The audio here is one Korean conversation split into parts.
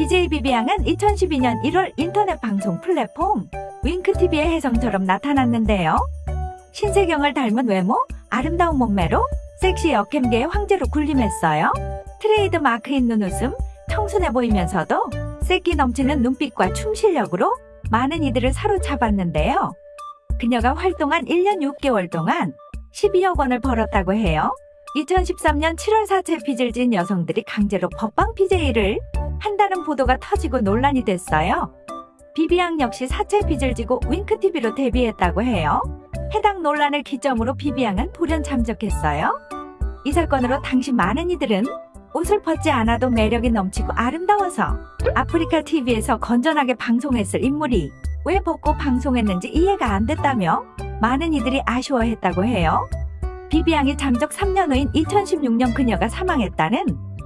BJ 비비양은 2012년 1월 인터넷 방송 플랫폼 윙크TV에 혜성처럼 나타났는데요. 신세경을 닮은 외모, 아름다운 몸매로 섹시 여캠계의 황제로 군림했어요. 트레이드 마크인 눈웃음, 청순해 보이면서도 새끼 넘치는 눈빛과 춤 실력으로 많은 이들을 사로잡았는데요. 그녀가 활동한 1년 6개월 동안 12억 원을 벌었다고 해요. 2013년 7월 사채 빚을 진 여성들이 강제로 벗방 BJ를 한다는 보도가 터지고 논란이 됐어요. 비비앙 역시 사채 빚을 지고 윙크TV로 데뷔했다고 해요. 해당 논란을 기점으로 비비앙은 돌연 잠적했어요. 이 사건으로 당시 많은 이들은 옷을 벗지 않아도 매력이 넘치고 아름다워서 아프리카 TV에서 건전하게 방송했을 인물이 왜 벗고 방송했는지 이해가 안 됐다며 많은 이들이 아쉬워했다고 해요. 비비앙이 잠적 3년 후인 2016년 그녀가 사망했다는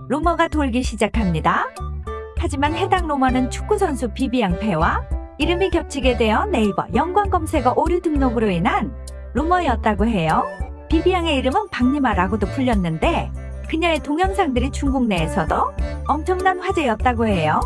루머가 돌기 시작합니다. 하지만 해당 루머는 축구선수 비비앙 패와 이름이 겹치게 되어 네이버 연관 검색어 오류 등록으로 인한 루머였다고 해요. 비비앙의 이름은 박리마라고도 불렸는데 그녀의 동영상들이 중국 내에서도 엄청난 화제였다고 해요.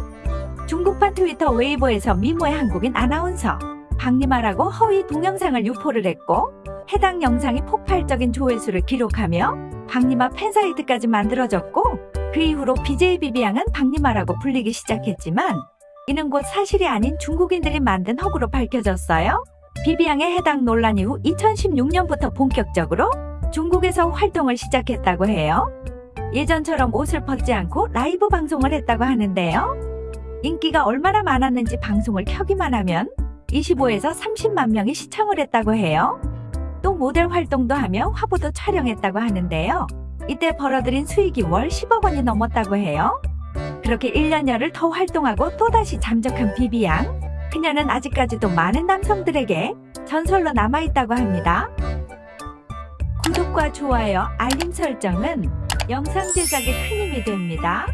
중국판 트위터 웨이보에서 미모의 한국인 아나운서 박리마라고 허위 동영상을 유포를 했고 해당 영상이 폭발적인 조회수를 기록하며 박리마 팬사이트까지 만들어졌고 그 이후로 BJ 비비앙은 박리마라고 불리기 시작했지만 이는 곧 사실이 아닌 중국인들이 만든 허구로 밝혀졌어요. 비비앙의 해당 논란 이후 2016년부터 본격적으로 중국에서 활동을 시작했다고 해요. 예전처럼 옷을 벗지 않고 라이브 방송을 했다고 하는데요. 인기가 얼마나 많았는지 방송을 켜기만 하면 25에서 30만 명이 시청을 했다고 해요. 또 모델 활동도 하며 화보도 촬영했다고 하는데요. 이때 벌어들인 수익이 월 10억 원이 넘었다고 해요. 그렇게 1년여를 더 활동하고 또다시 잠적한 비비양. 그녀는 아직까지도 많은 남성들에게 전설로 남아있다고 합니다. 구독과 좋아요, 알림 설정은 영상 제작에 큰 힘이 됩니다.